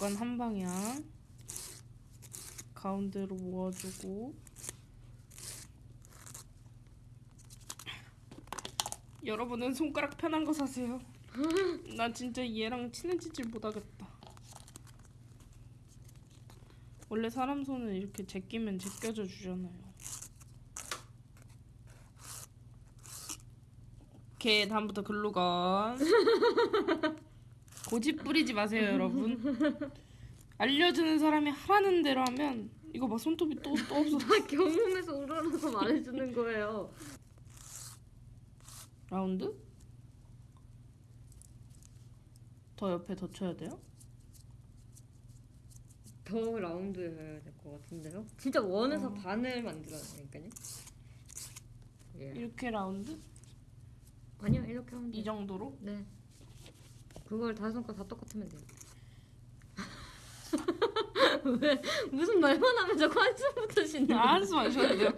무조건 한 방향 가운데로 모아주고 여러분은 손가락 편한 거 사세요. 나 진짜 얘랑 친해지질 못하겠다. 원래 사람 손은 이렇게 제끼면 제껴져 주잖아요. 오케이 다음부터 글루건 고집 부리지 마세요 여러분 알려주는 사람이 하라는 대로 하면 이거 막 손톱이 또, 또 없어 나 경험에서 우러나서 말해주는 거예요. 라운드? 더 옆에 더 쳐야 돼요? 더 라운드 해야 될 것 같은데요? 진짜 원에서 어. 반을 만들어야 되니까요. 예. 이렇게 라운드? 아니요 이렇게 하면 이 돼요. 정도로? 네. 그걸 다섯 손가락 다 똑같으면 돼요. 왜 무슨 말만 하면 자꾸 한숨부터 쉬는 아, 한숨 안 쉬었는데요?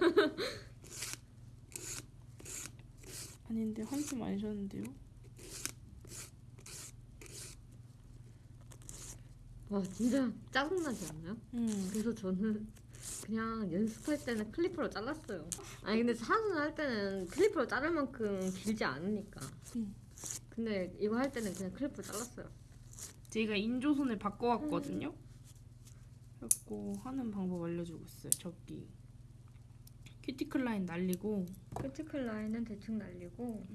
아닌데 한숨 안 쉬었는데요? 와 진짜 짜증나지 않나요? 음. 그래서 저는 그냥 연습할 때는 클리퍼로 잘랐어요. 아니 근데 사선 할 때는 clipper로 자를 만큼 길지 않으니까. 음. 근데 이거 할 때는 그냥 clipper로 잘랐어요. 제가 인조손을 바꿔왔거든요. 그래갖고 하는 방법 알려주고 있어요. 저기 큐티클 라인 날리고 큐티클 라인은 대충 날리고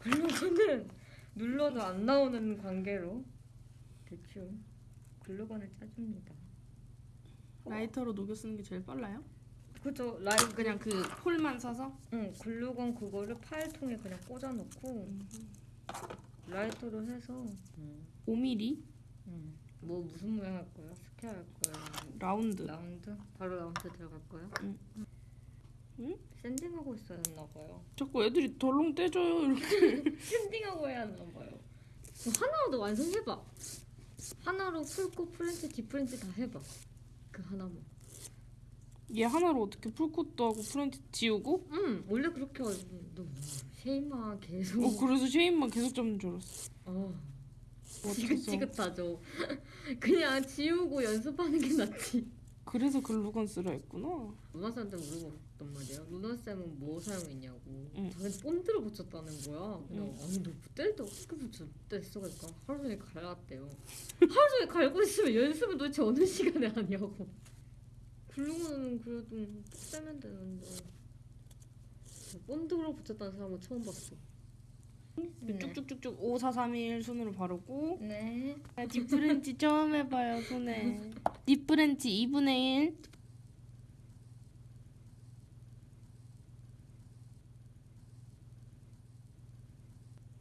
글루건은 눌러도 안 나오는 관계로 대충 글루건을 짜줍니다. 라이터로 녹여 쓰는 게 제일 빨라요. 그죠 라인 그냥 그 폴만 사서 응 글루건 그거를 파일통에 그냥 꽂아놓고 라이터로 해서 5mm 음. 뭐 무슨 모양 할 거예요? square 할 거예요? round. round? 바로 라운드 들어갈 거예요? 응. 응? sanding하고 있어야 했나 봐요. 자꾸 애들이 덜렁 떼줘요 이렇게. sanding하고 해야 하나 봐요. 하나로도 완성해봐. 하나로 full coat French deep French 다 해봐. 그 하나만. 얘 하나로 어떻게 full coat 하고 French 지우고? 응 원래 그렇게. 너 쉐이마 계속. 어 그래서 shape만 계속 잡는 줄 알았어. 어. 지긋지긋하죠. 그냥 지우고 연습하는 게 낫지. 그래서 글루건 쓰라 했구나. 루나 쌤한테 물어봤단 말이야. 루나 쌤은 뭐 사용했냐고. 응. 자기 본드를 붙였다는 거야. 그냥 응. 아니 너 뗄 때 어떻게 붙였대? 그러니까 하루 종일 갈았대요. 하루 종일 갈고 있으면 연습을 도대체 어느 시간에 하냐고. 글루건은 그래도 떼면 되는데. 본드로 붙였다는 사람은 처음 봤어. 네. 쭉쭉쭉쭉 5, 4, 3, 1 손으로 바르고 네. 아, deep French 처음 해봐요 손에 deep French 2분의 1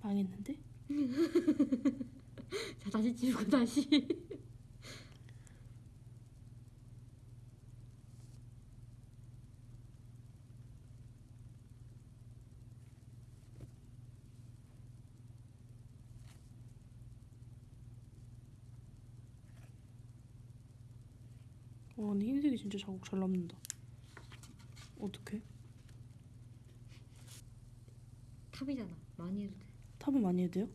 망했는데? 자 다시 지우고 다시. 와 근데 흰색이 진짜 자국 잘 남는다 어떡해? 탑이잖아. 많이 해도 돼. 탑은 많이 해도 돼요?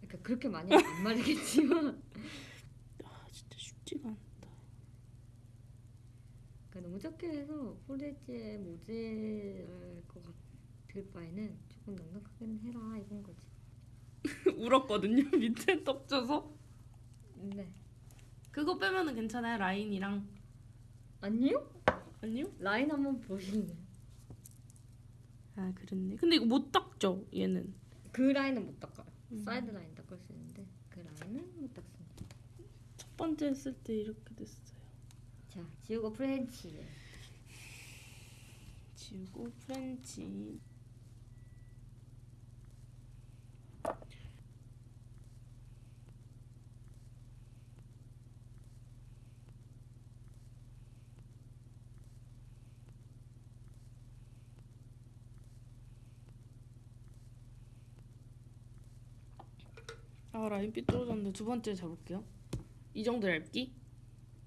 그러니까 그렇게 많이 하면 안 마르겠지만. 아 진짜 쉽지가 않다 그러니까 너무 적게 해서 폴리지에 모질할 것 같을 바에는 조금 넉넉하게는 해라 이건 거지. 울었거든요 밑에 떡져서 네. 그거 빼면은 괜찮아요 라인이랑 아니요? 아니요? 라인 한번 보실래요? 아 그랬네 근데 이거 못 닦죠 얘는 그 라인은 못 닦아요. 음. side line 닦을 수 있는데 그 라인은 못 닦습니다. 첫 번째 했을 때 이렇게 됐어요 자, 지우고 French. 지우고 French 아 라인빛 떨어졌는데 두 번째 잡을게요. 이 정도 얇기?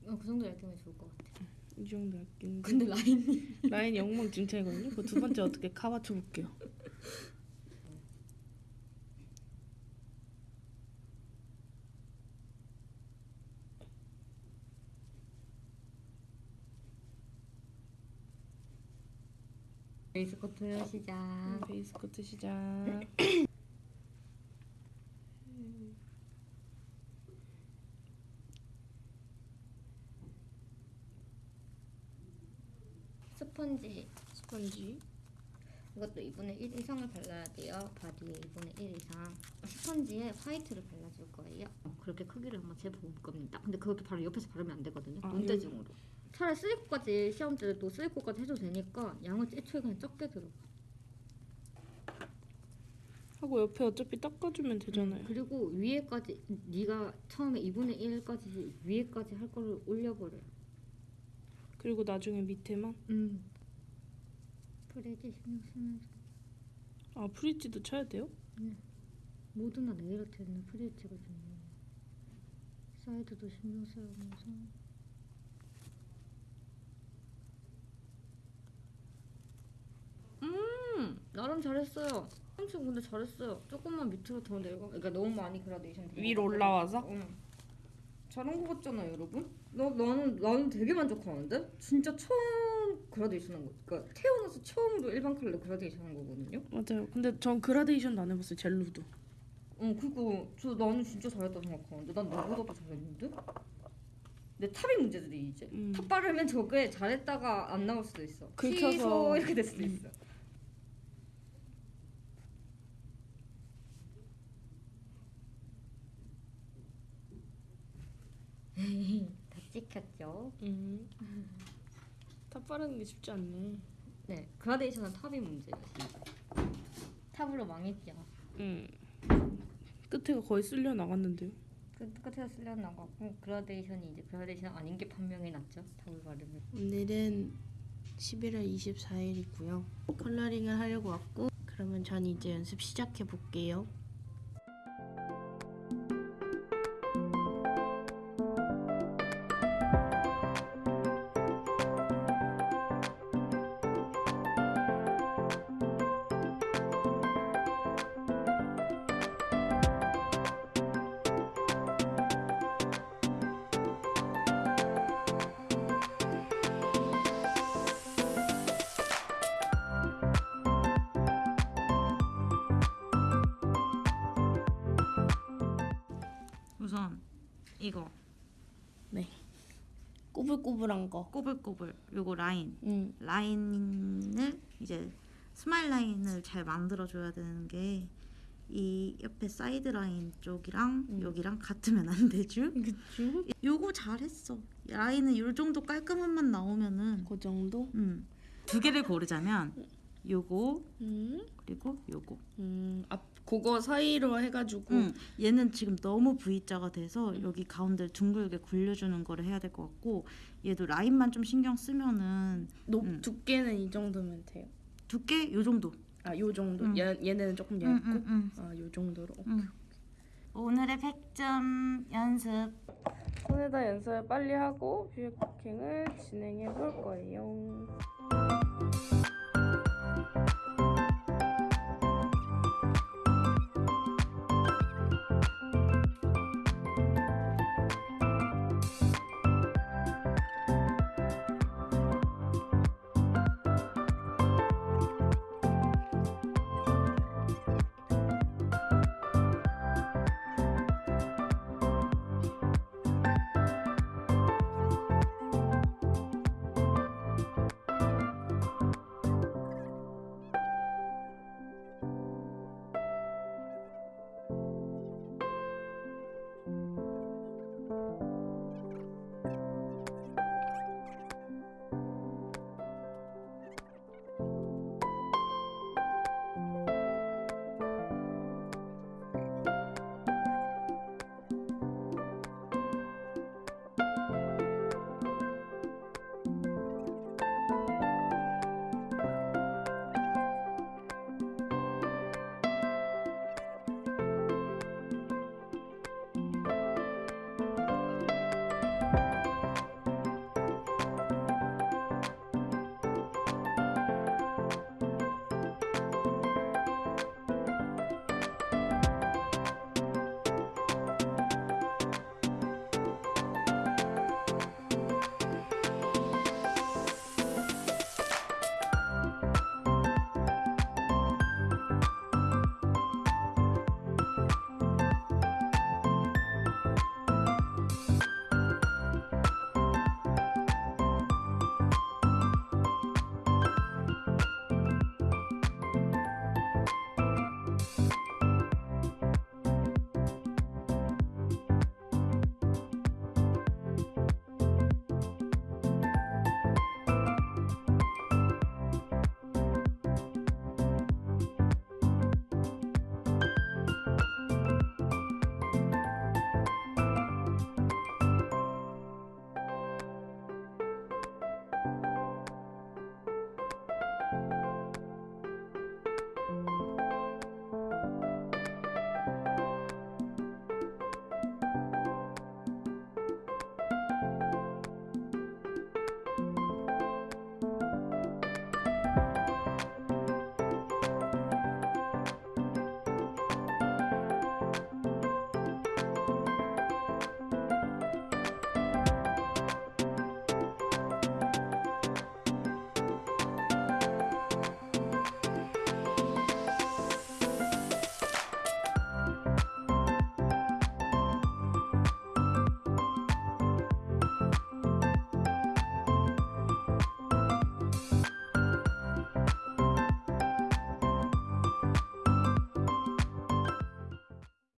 어, 그 정도 얇기면 좋을 것 같아. 이 정도 얇기. 근데 라인이 라인 영망진창이거든요. 그 두 번째 어떻게 카바쳐 볼게요. 베이스 코트 시작. base coat 시작. 스펀지 스펀지. 이것도 2분의 1 이상을 발라야 돼요. 바디에 2분의 1 이상. 스펀지에 화이트를 발라줄 거예요. 그렇게 크기를 한번 재볼 겁니다. 근데 그것도 바로 옆에서 바르면 안 되거든요. 아, 눈대중으로. 차라리 three coat까지 시험 때도 three coat까지 해도 되니까 양을 애초에 그냥 적게 들어가. 하고 옆에 어차피 닦아주면 되잖아요. 그리고 위에까지 네가 처음에 2분의 1까지 위에까지 할 거를 올려버려요. 그리고 나중에 밑에만. 음. free edge 신경 쓰면서 아 free edge도 쳐야 돼요? 모두나 네일 아트는 free edge가 중요해요. 사이드도 신경 써야면서 음 나름 잘했어요. 엄청 근데 잘했어요. 조금만 밑으로 더 내려가. 그러니까 너무 많이 그라데이션. 위로 올라와서? 응. 잘한 거 같잖아요, 여러분. 나 나는 나는 되게 만족하는데. 진짜 처음 그라데이션 한 거. 그러니까 태어나서 처음으로 일반 컬러 그라데이션 한 거거든요. 맞아요. 근데 전 그라데이션도 안 해봤어요. 젤루도. 어, 그거 저 나는 진짜 잘했다 생각하는데 난 너보다도 잘했는데. 근데 top이 문제들이 이제 음. top 바르면 저게 잘했다가 안 나올 수도 있어. 긁혀서. 취소 이렇게 될 수도 음. 있어. 다 찍혔죠. 음. 다 바르는 게 쉽지 않네. 네, 그라데이션은 top이. 진짜. top으로 망했죠. 음. 끝에가 거의 쓸려 나갔는데요. 그 끝에서 쓸려 나가고 그라데이션이 이제 그라데이션 아닌 게 판명이 났죠. top을 바르면. 오늘은 11월 24일이고요. coloring을 하려고 왔고 그러면 전 이제 연습 시작해 볼게요. 이거 꼬불꼬불한 거. 꼬불꼬불 요거 라인 음. 라인을 이제 스마일 라인을 잘 만들어줘야 되는 게 이 옆에 사이드 라인 쪽이랑 음. 여기랑 같으면 안 되죠? 그쵸? 요거 잘했어. 라인은 요 정도 깔끔함만 나오면은 그 정도? 음. 두 개를 고르자면 요거 음. 그리고 요거. 음. 앞 그거 사이로 해가지고 음. 얘는 지금 너무 V자가 돼서 여기 가운데를 둥글게 굴려주는 거를 해야 될 것 같고 얘도 라인만 좀 신경 쓰면은 높 음. 두께는 이 정도면 돼요. 두께 요 정도. 아, 요 정도. 음. 얘 얘네는 조금 음, 얇고. 음, 음. 아, 요 정도로. 음. 오늘의 100점 연습. 손에다 연습을 빨리 하고 뷰 쿠킹을 진행해 볼 거예요.